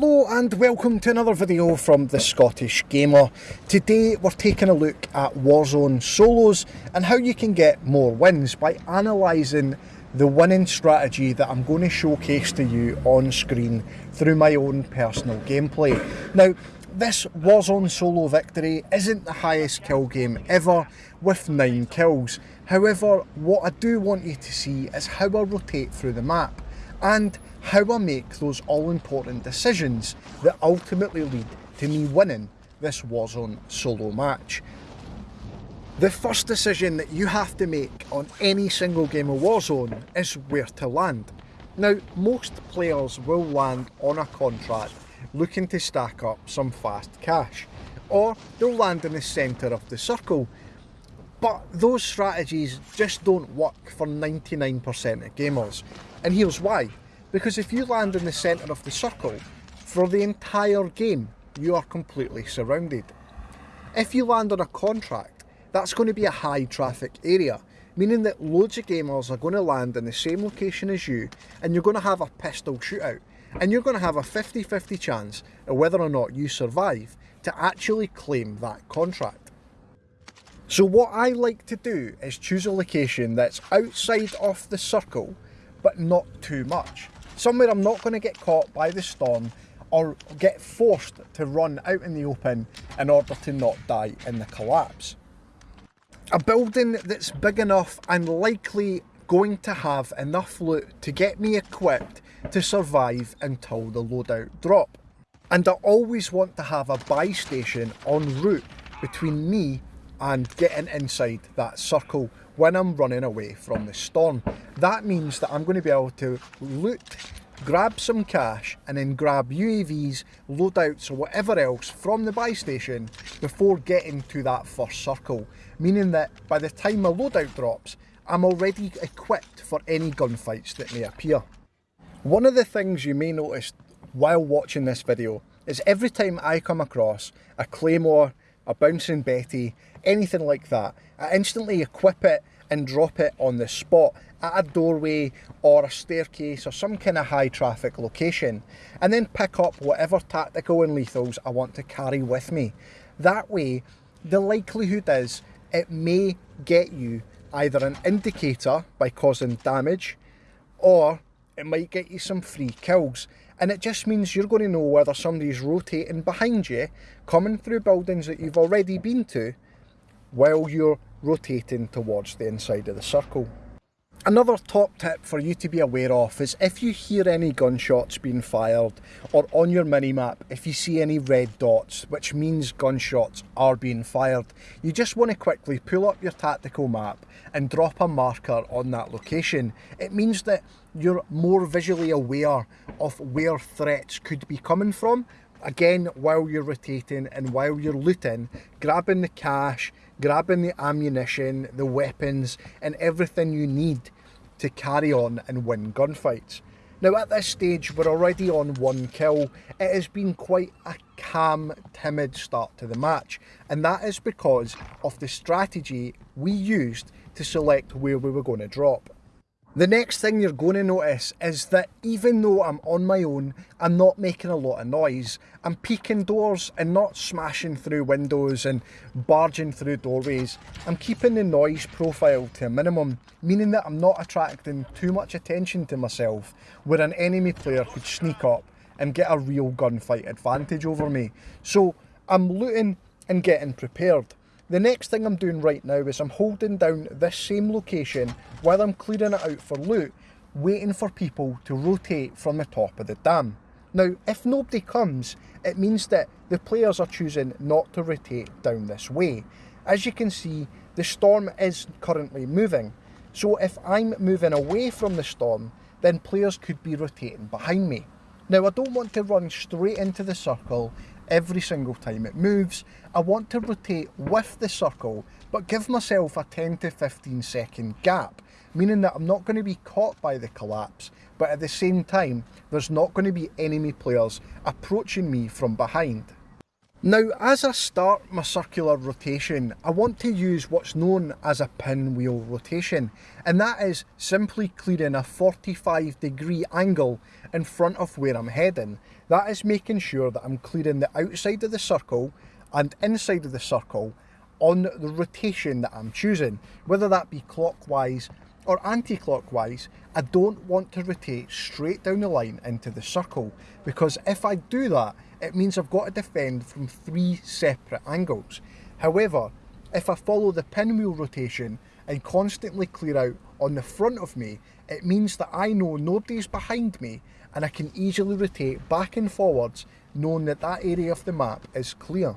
Hello and welcome to another video from the Scottish Gamer. Today we're taking a look at Warzone solos and how you can get more wins by analysing the winning strategy that I'm going to showcase to you on screen through my own personal gameplay. Now this Warzone solo victory isn't the highest kill game ever with 9 kills. However what I do want you to see is how I rotate through the map and how I make those all important decisions that ultimately lead to me winning this Warzone solo match. The first decision that you have to make on any single game of Warzone is where to land. Now, most players will land on a contract looking to stack up some fast cash, or they'll land in the centre of the circle. But those strategies just don't work for 99% of gamers, and here's why. Because if you land in the centre of the circle, for the entire game, you are completely surrounded. If you land on a contract, that's going to be a high traffic area, meaning that loads of gamers are going to land in the same location as you, and you're going to have a pistol shootout, and you're going to have a 50-50 chance of whether or not you survive to actually claim that contract. So what I like to do is choose a location that's outside of the circle, but not too much. Somewhere I'm not going to get caught by the storm or get forced to run out in the open in order to not die in the collapse. A building that's big enough and likely going to have enough loot to get me equipped to survive until the loadout drop. And I always want to have a buy station en route between me and getting inside that circle when I'm running away from the storm. That means that I'm going to be able to loot, grab some cash and then grab UAVs, loadouts or whatever else from the buy station before getting to that first circle. Meaning that by the time my loadout drops, I'm already equipped for any gunfights that may appear. One of the things you may notice while watching this video is every time I come across a Claymore, a Bouncing Betty, anything like that, I instantly equip it and drop it on the spot at a doorway or a staircase or some kind of high traffic location and then pick up whatever tactical and lethals I want to carry with me. That way, the likelihood is it may get you either an indicator by causing damage or it might get you some free kills and it just means you're going to know whether somebody's rotating behind you coming through buildings that you've already been to while you're rotating towards the inside of the circle. Another top tip for you to be aware of is if you hear any gunshots being fired or on your minimap if you see any red dots which means gunshots are being fired you just want to quickly pull up your tactical map and drop a marker on that location. It means that you're more visually aware of where threats could be coming from again while you're rotating and while you're looting grabbing the cash grabbing the ammunition, the weapons, and everything you need to carry on and win gunfights. Now at this stage we're already on one kill, it has been quite a calm, timid start to the match and that is because of the strategy we used to select where we were going to drop. The next thing you're going to notice is that even though I'm on my own, I'm not making a lot of noise. I'm peeking doors and not smashing through windows and barging through doorways. I'm keeping the noise profile to a minimum, meaning that I'm not attracting too much attention to myself, where an enemy player could sneak up and get a real gunfight advantage over me. So I'm looting and getting prepared. The next thing I'm doing right now is I'm holding down this same location while I'm clearing it out for loot, waiting for people to rotate from the top of the dam. Now, if nobody comes, it means that the players are choosing not to rotate down this way. As you can see, the storm is currently moving. So if I'm moving away from the storm, then players could be rotating behind me. Now I don't want to run straight into the circle every single time it moves. I want to rotate with the circle but give myself a 10 to 15 second gap meaning that I'm not going to be caught by the collapse but at the same time there's not going to be enemy players approaching me from behind. Now as I start my circular rotation I want to use what's known as a pinwheel rotation and that is simply clearing a 45 degree angle in front of where I'm heading. That is making sure that I'm clearing the outside of the circle and inside of the circle on the rotation that I'm choosing, whether that be clockwise or anti-clockwise, I don't want to rotate straight down the line into the circle because if I do that, it means I've got to defend from three separate angles. However, if I follow the pinwheel rotation and constantly clear out on the front of me, it means that I know nobody's behind me and I can easily rotate back and forwards knowing that that area of the map is clear.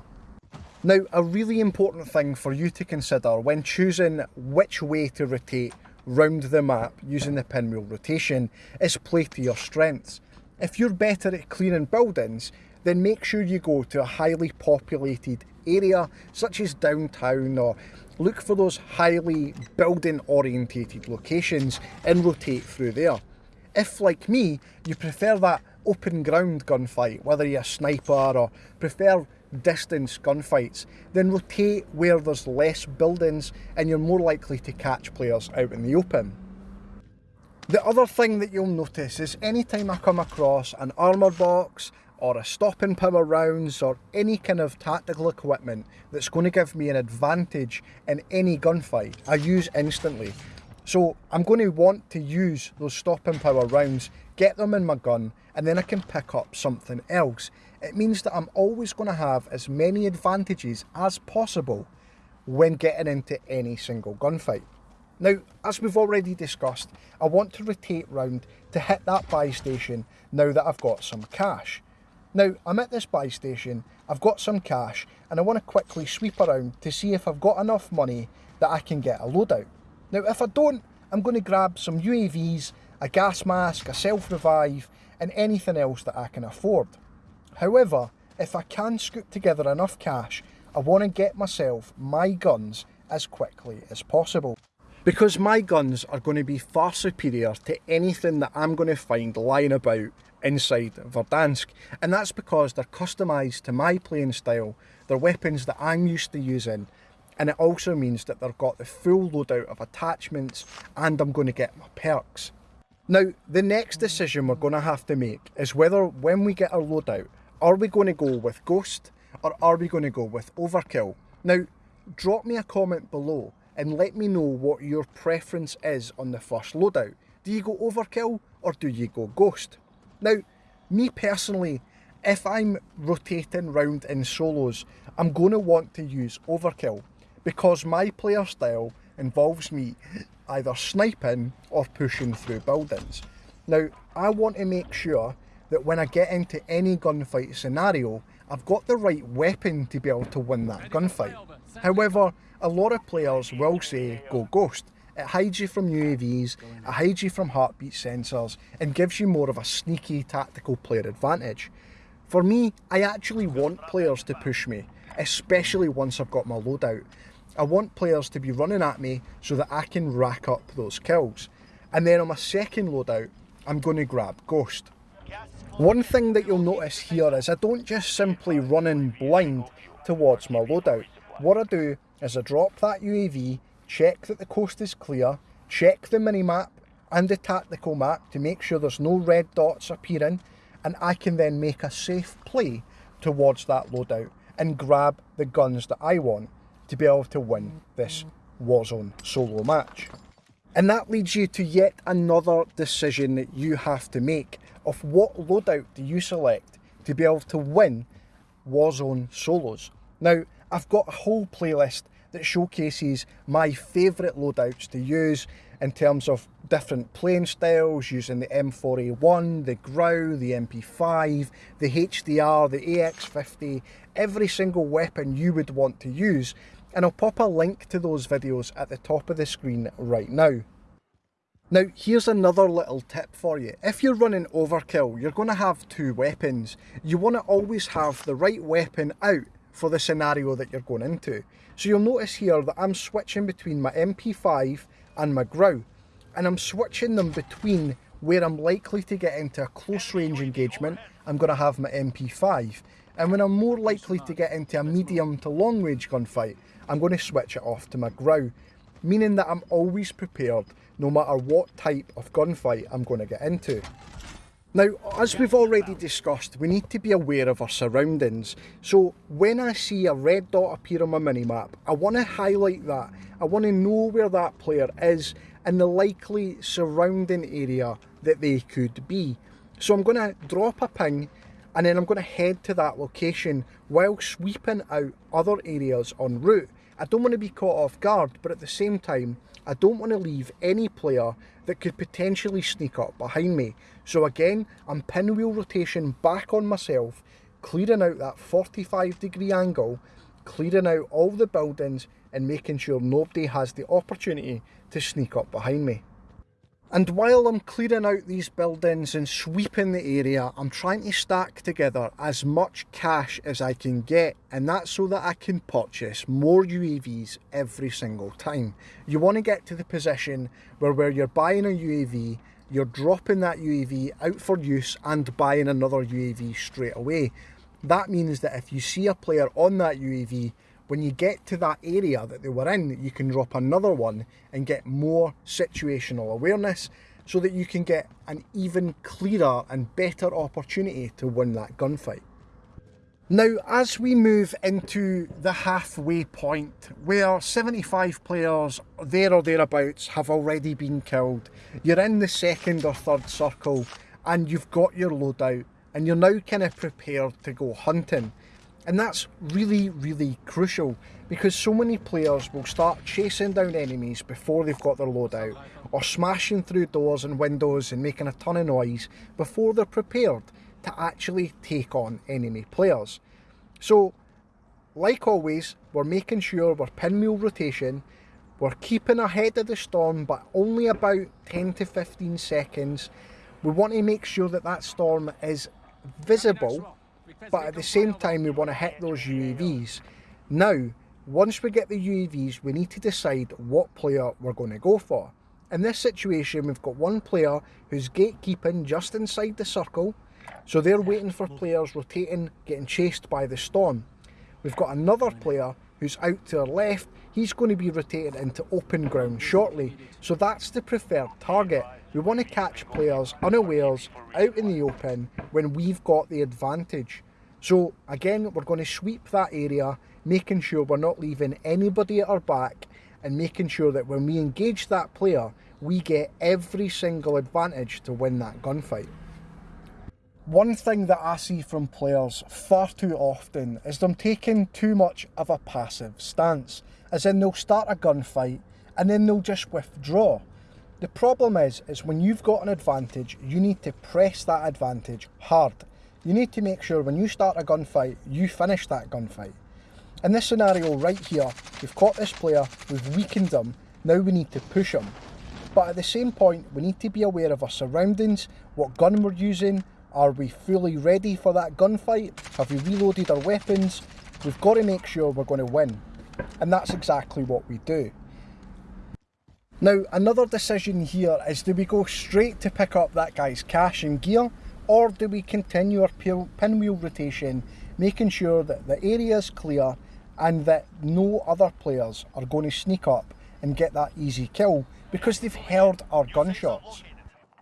Now, a really important thing for you to consider when choosing which way to rotate round the map using the pinwheel rotation is play to your strengths. If you're better at clearing buildings, then make sure you go to a highly populated area such as downtown or look for those highly building orientated locations and rotate through there. If like me, you prefer that open ground gunfight, whether you're a sniper or prefer distance gunfights, then rotate where there's less buildings and you're more likely to catch players out in the open. The other thing that you'll notice is anytime I come across an armour box or a stopping power rounds or any kind of tactical equipment that's going to give me an advantage in any gunfight, I use instantly. So I'm going to want to use those stopping power rounds, get them in my gun, and then I can pick up something else. It means that I'm always going to have as many advantages as possible when getting into any single gunfight. Now, as we've already discussed, I want to rotate round to hit that buy station now that I've got some cash. Now, I'm at this buy station, I've got some cash, and I want to quickly sweep around to see if I've got enough money that I can get a loadout. Now, if I don't, I'm going to grab some UAVs, a gas mask, a self-revive, and anything else that I can afford. However, if I can scoop together enough cash, I want to get myself my guns as quickly as possible. Because my guns are going to be far superior to anything that I'm going to find lying about inside Verdansk. And that's because they're customised to my playing style, they're weapons that I'm used to using, and it also means that they've got the full loadout of attachments and I'm going to get my perks. Now, the next decision we're going to have to make is whether when we get our loadout, are we going to go with Ghost or are we going to go with Overkill? Now, drop me a comment below and let me know what your preference is on the first loadout. Do you go Overkill or do you go Ghost? Now, me personally, if I'm rotating round in solos, I'm going to want to use Overkill because my player style involves me either sniping or pushing through buildings. Now, I want to make sure that when I get into any gunfight scenario, I've got the right weapon to be able to win that gunfight. However, a lot of players will say go ghost. It hides you from UAVs, it hides you from heartbeat sensors, and gives you more of a sneaky tactical player advantage. For me, I actually want players to push me, especially once I've got my loadout. I want players to be running at me so that I can rack up those kills. And then on my second loadout, I'm going to grab Ghost. One thing that you'll notice here is I don't just simply run in blind towards my loadout. What I do is I drop that UAV, check that the coast is clear, check the mini-map and the tactical map to make sure there's no red dots appearing, and I can then make a safe play towards that loadout and grab the guns that I want to be able to win this Warzone solo match. And that leads you to yet another decision that you have to make of what loadout do you select to be able to win Warzone solos. Now, I've got a whole playlist that showcases my favourite loadouts to use in terms of different playing styles using the M4A1, the Grau, the MP5, the HDR, the AX50, every single weapon you would want to use and I'll pop a link to those videos at the top of the screen right now. Now here's another little tip for you. If you're running overkill, you're going to have two weapons. You want to always have the right weapon out for the scenario that you're going into. So you'll notice here that I'm switching between my MP5 and my Grau. And I'm switching them between where I'm likely to get into a close range engagement, I'm going to have my MP5. And when I'm more likely to get into a medium to long range gunfight, I'm going to switch it off to my Grau, meaning that I'm always prepared no matter what type of gunfight I'm going to get into. Now, as we've already discussed, we need to be aware of our surroundings. So when I see a red dot appear on my minimap, I want to highlight that. I want to know where that player is and the likely surrounding area that they could be. So I'm going to drop a ping and then I'm going to head to that location while sweeping out other areas en route. I don't want to be caught off guard, but at the same time, I don't want to leave any player that could potentially sneak up behind me. So again, I'm pinwheel rotation back on myself, clearing out that 45 degree angle, clearing out all the buildings and making sure nobody has the opportunity to sneak up behind me. And while I'm clearing out these buildings and sweeping the area, I'm trying to stack together as much cash as I can get. And that's so that I can purchase more UAVs every single time. You want to get to the position where, where you're buying a UAV, you're dropping that UAV out for use and buying another UAV straight away. That means that if you see a player on that UAV, when you get to that area that they were in, you can drop another one and get more situational awareness so that you can get an even clearer and better opportunity to win that gunfight. Now, as we move into the halfway point, where 75 players there or thereabouts have already been killed, you're in the second or third circle and you've got your loadout and you're now kind of prepared to go hunting. And that's really, really crucial because so many players will start chasing down enemies before they've got their loadout or smashing through doors and windows and making a ton of noise before they're prepared to actually take on enemy players. So, like always, we're making sure we're pinwheel rotation, we're keeping ahead of the storm but only about 10 to 15 seconds. We want to make sure that that storm is visible but at the same time we want to hit those UAVs. Now, once we get the UAVs, we need to decide what player we're going to go for. In this situation, we've got one player who's gatekeeping just inside the circle, so they're waiting for players rotating, getting chased by the storm. We've got another player who's out to our left, he's going to be rotated into open ground shortly, so that's the preferred target. We want to catch players unawares out in the open when we've got the advantage. So again, we're going to sweep that area, making sure we're not leaving anybody at our back and making sure that when we engage that player, we get every single advantage to win that gunfight. One thing that I see from players far too often is them taking too much of a passive stance, as in they'll start a gunfight and then they'll just withdraw. The problem is, is when you've got an advantage, you need to press that advantage hard. You need to make sure when you start a gunfight, you finish that gunfight. In this scenario right here, we've caught this player, we've weakened him, now we need to push him. But at the same point, we need to be aware of our surroundings, what gun we're using, are we fully ready for that gunfight, have we reloaded our weapons, we've got to make sure we're going to win. And that's exactly what we do. Now, another decision here is do we go straight to pick up that guy's cash and gear, or do we continue our pinwheel rotation, making sure that the area is clear and that no other players are going to sneak up and get that easy kill because they've heard our gunshots.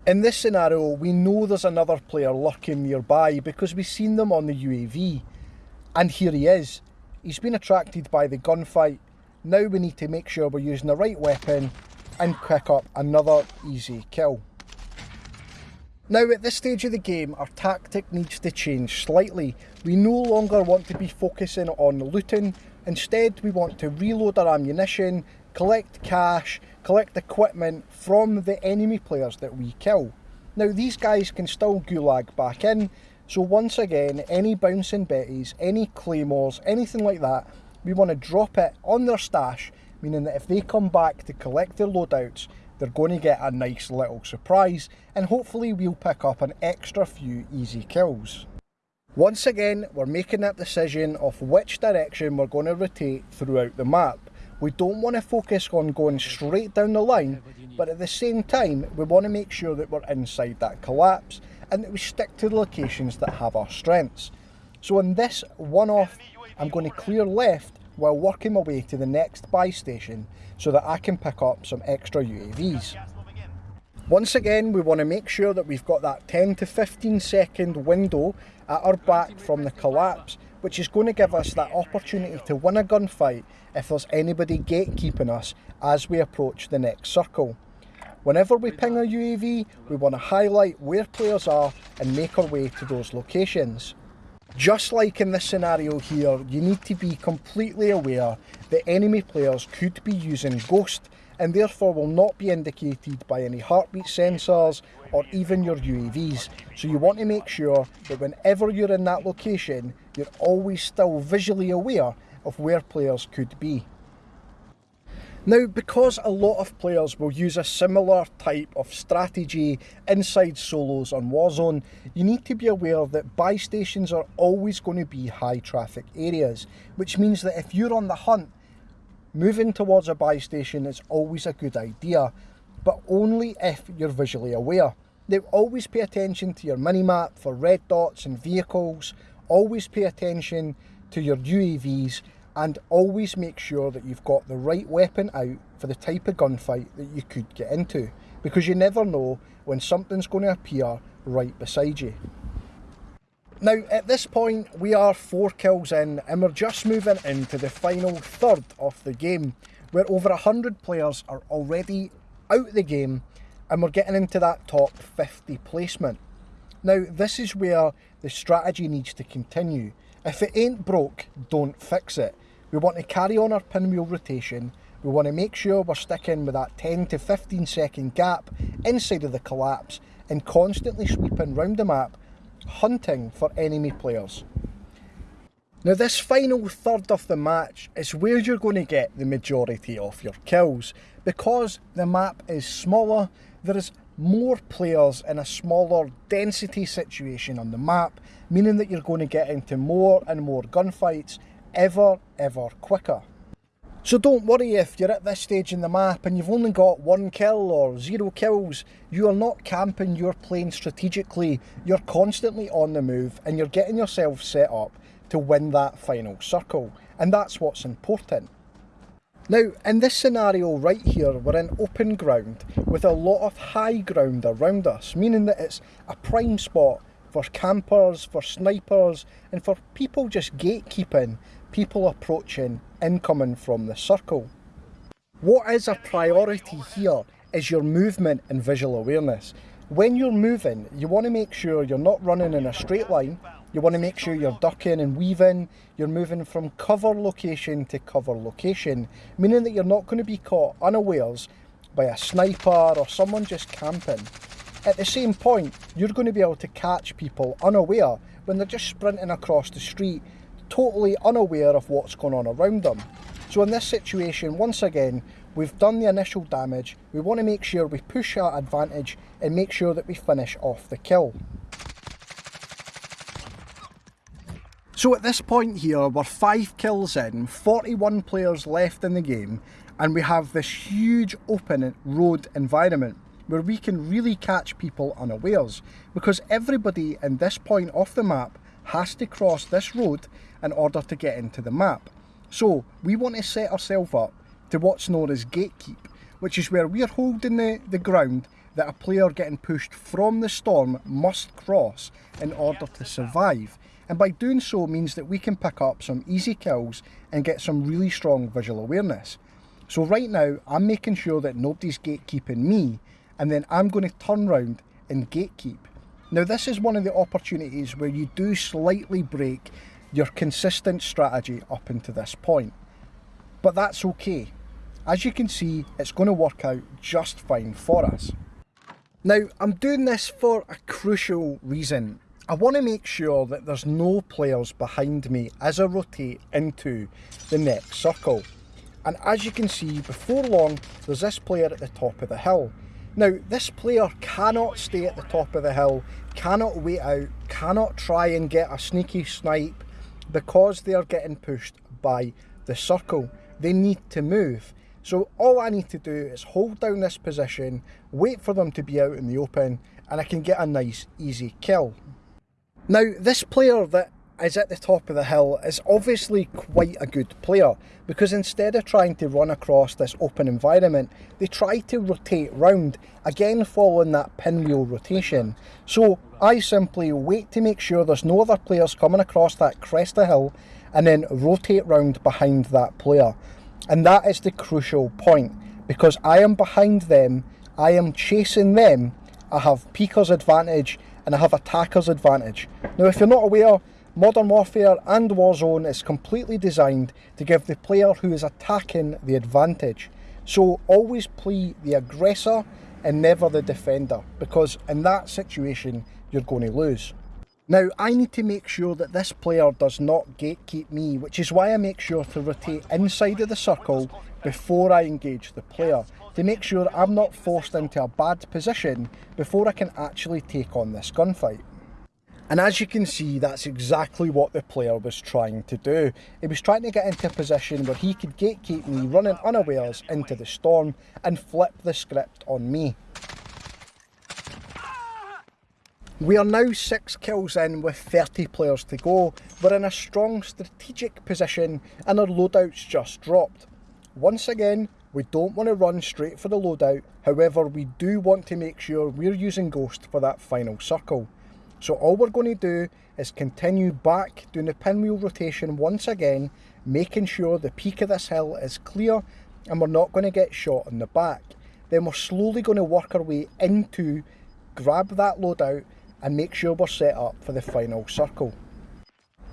In this scenario, we know there's another player lurking nearby because we've seen them on the UAV. And here he is. He's been attracted by the gunfight. Now we need to make sure we're using the right weapon and pick up another easy kill. Now at this stage of the game our tactic needs to change slightly. We no longer want to be focusing on looting, instead we want to reload our ammunition, collect cash, collect equipment from the enemy players that we kill. Now these guys can still gulag back in, so once again any bouncing betties, any claymores, anything like that, we want to drop it on their stash meaning that if they come back to collect their loadouts, they're going to get a nice little surprise, and hopefully we'll pick up an extra few easy kills. Once again, we're making that decision of which direction we're going to rotate throughout the map. We don't want to focus on going straight down the line, but at the same time, we want to make sure that we're inside that collapse and that we stick to the locations that have our strengths. So in this one-off, I'm going to clear left while working my way to the next buy station so that I can pick up some extra UAVs. Once again, we want to make sure that we've got that 10 to 15 second window at our back from the collapse, which is going to give us that opportunity to win a gunfight if there's anybody gatekeeping us as we approach the next circle. Whenever we ping a UAV, we want to highlight where players are and make our way to those locations. Just like in this scenario here, you need to be completely aware that enemy players could be using Ghost and therefore will not be indicated by any heartbeat sensors or even your UAVs. So you want to make sure that whenever you're in that location, you're always still visually aware of where players could be. Now, because a lot of players will use a similar type of strategy inside solos on Warzone, you need to be aware that buy stations are always going to be high traffic areas, which means that if you're on the hunt Moving towards a buy station is always a good idea, but only if you're visually aware. Now always pay attention to your mini-map for red dots and vehicles, always pay attention to your UAVs and always make sure that you've got the right weapon out for the type of gunfight that you could get into because you never know when something's going to appear right beside you. Now, at this point, we are four kills in and we're just moving into the final third of the game, where over 100 players are already out of the game and we're getting into that top 50 placement. Now, this is where the strategy needs to continue. If it ain't broke, don't fix it. We want to carry on our pinwheel rotation. We want to make sure we're sticking with that 10 to 15 second gap inside of the collapse and constantly sweeping round the map hunting for enemy players. Now this final third of the match is where you're going to get the majority of your kills. Because the map is smaller, there is more players in a smaller density situation on the map, meaning that you're going to get into more and more gunfights ever, ever quicker. So don't worry if you're at this stage in the map and you've only got one kill or zero kills. You are not camping, you're playing strategically, you're constantly on the move and you're getting yourself set up to win that final circle. And that's what's important. Now, in this scenario right here, we're in open ground with a lot of high ground around us, meaning that it's a prime spot for campers, for snipers, and for people just gatekeeping people approaching incoming from the circle. What is a priority here is your movement and visual awareness. When you're moving, you want to make sure you're not running in a straight line, you want to make sure you're ducking and weaving, you're moving from cover location to cover location, meaning that you're not going to be caught unawares by a sniper or someone just camping. At the same point, you're going to be able to catch people unaware when they're just sprinting across the street totally unaware of what's going on around them. So in this situation, once again, we've done the initial damage, we want to make sure we push our advantage and make sure that we finish off the kill. So at this point here, we're 5 kills in, 41 players left in the game, and we have this huge open road environment where we can really catch people unawares because everybody in this point off the map has to cross this road in order to get into the map. So we want to set ourselves up to what's known as gatekeep, which is where we're holding the, the ground that a player getting pushed from the storm must cross in order to survive. And by doing so means that we can pick up some easy kills and get some really strong visual awareness. So right now, I'm making sure that nobody's gatekeeping me, and then I'm going to turn round and gatekeep. Now this is one of the opportunities where you do slightly break your consistent strategy up into this point. But that's okay. As you can see, it's going to work out just fine for us. Now, I'm doing this for a crucial reason. I want to make sure that there's no players behind me as I rotate into the next circle. And as you can see, before long, there's this player at the top of the hill. Now, this player cannot stay at the top of the hill, cannot wait out, cannot try and get a sneaky snipe because they are getting pushed by the circle. They need to move. So all I need to do is hold down this position, wait for them to be out in the open, and I can get a nice, easy kill. Now, this player that is at the top of the hill is obviously quite a good player because instead of trying to run across this open environment, they try to rotate round, again following that pinwheel rotation. So I simply wait to make sure there's no other players coming across that crest of hill and then rotate round behind that player. And that is the crucial point because I am behind them, I am chasing them, I have peeker's advantage and I have attacker's advantage. Now if you're not aware, Modern Warfare and Warzone is completely designed to give the player who is attacking the advantage. So always play the aggressor and never the defender because in that situation you're going to lose. Now I need to make sure that this player does not gatekeep me which is why I make sure to rotate inside of the circle before I engage the player to make sure I'm not forced into a bad position before I can actually take on this gunfight. And as you can see, that's exactly what the player was trying to do. He was trying to get into a position where he could gatekeep me running unawares into the storm and flip the script on me. We are now 6 kills in with 30 players to go. We're in a strong strategic position and our loadouts just dropped. Once again, we don't want to run straight for the loadout, however we do want to make sure we're using Ghost for that final circle. So all we're going to do is continue back doing the pinwheel rotation once again, making sure the peak of this hill is clear and we're not going to get shot in the back. Then we're slowly going to work our way into, grab that loadout and make sure we're set up for the final circle.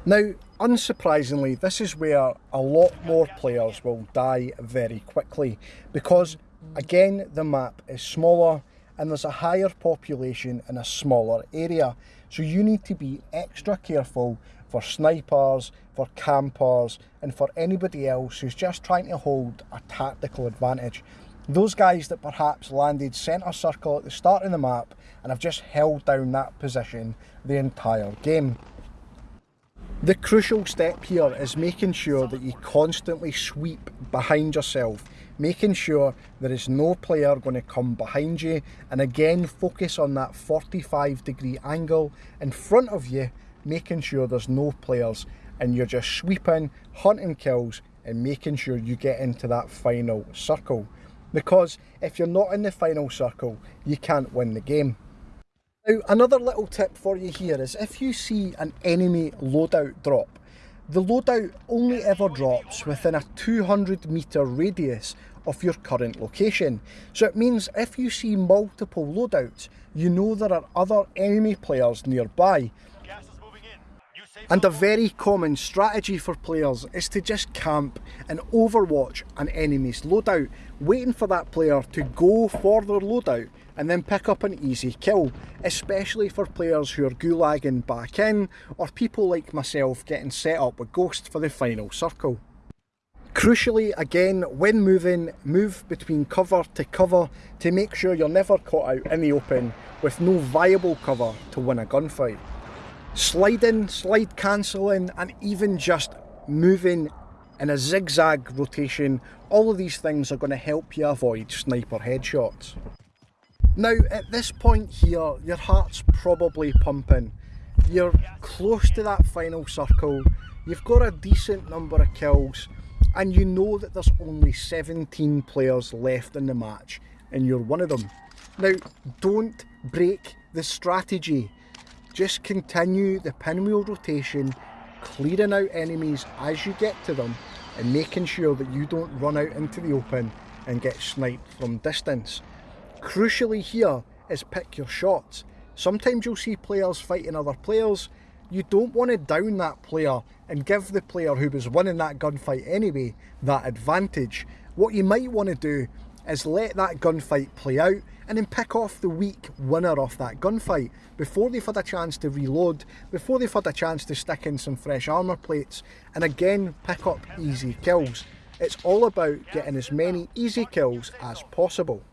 Now, unsurprisingly, this is where a lot more players will die very quickly because, again, the map is smaller and there's a higher population in a smaller area. So you need to be extra careful for snipers, for campers, and for anybody else who's just trying to hold a tactical advantage. Those guys that perhaps landed centre circle at the start of the map and have just held down that position the entire game. The crucial step here is making sure that you constantly sweep behind yourself making sure there is no player going to come behind you and again focus on that 45 degree angle in front of you making sure there's no players and you're just sweeping hunting kills and making sure you get into that final circle. Because if you're not in the final circle you can't win the game now another little tip for you here is if you see an enemy loadout drop the loadout only ever drops within a 200 metre radius of your current location. So it means if you see multiple loadouts, you know there are other enemy players nearby. And a very common strategy for players is to just camp and overwatch an enemy's loadout, waiting for that player to go for their loadout and then pick up an easy kill, especially for players who are gulagging back in or people like myself getting set up with Ghost for the final circle. Crucially, again, when moving, move between cover to cover to make sure you're never caught out in the open with no viable cover to win a gunfight. Sliding, slide cancelling, and even just moving in a zigzag rotation, all of these things are going to help you avoid sniper headshots. Now, at this point here, your heart's probably pumping. You're close to that final circle, you've got a decent number of kills, and you know that there's only 17 players left in the match and you're one of them. Now, don't break the strategy. Just continue the pinwheel rotation, clearing out enemies as you get to them and making sure that you don't run out into the open and get sniped from distance. Crucially here is pick your shots. Sometimes you'll see players fighting other players you don't want to down that player and give the player who was winning that gunfight anyway that advantage. What you might want to do is let that gunfight play out and then pick off the weak winner off that gunfight before they've had a chance to reload, before they've had a chance to stick in some fresh armour plates and again pick up easy kills. It's all about getting as many easy kills as possible.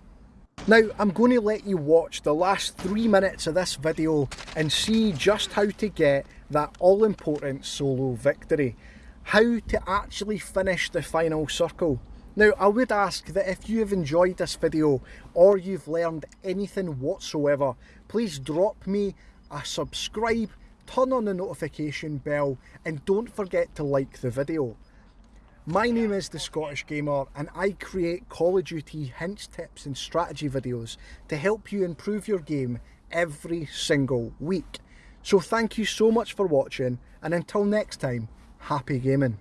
Now I'm going to let you watch the last three minutes of this video and see just how to get that all important solo victory. How to actually finish the final circle. Now I would ask that if you have enjoyed this video or you've learned anything whatsoever, please drop me a subscribe, turn on the notification bell and don't forget to like the video. My name is The Scottish Gamer and I create Call of Duty hints, tips and strategy videos to help you improve your game every single week. So thank you so much for watching and until next time, happy gaming.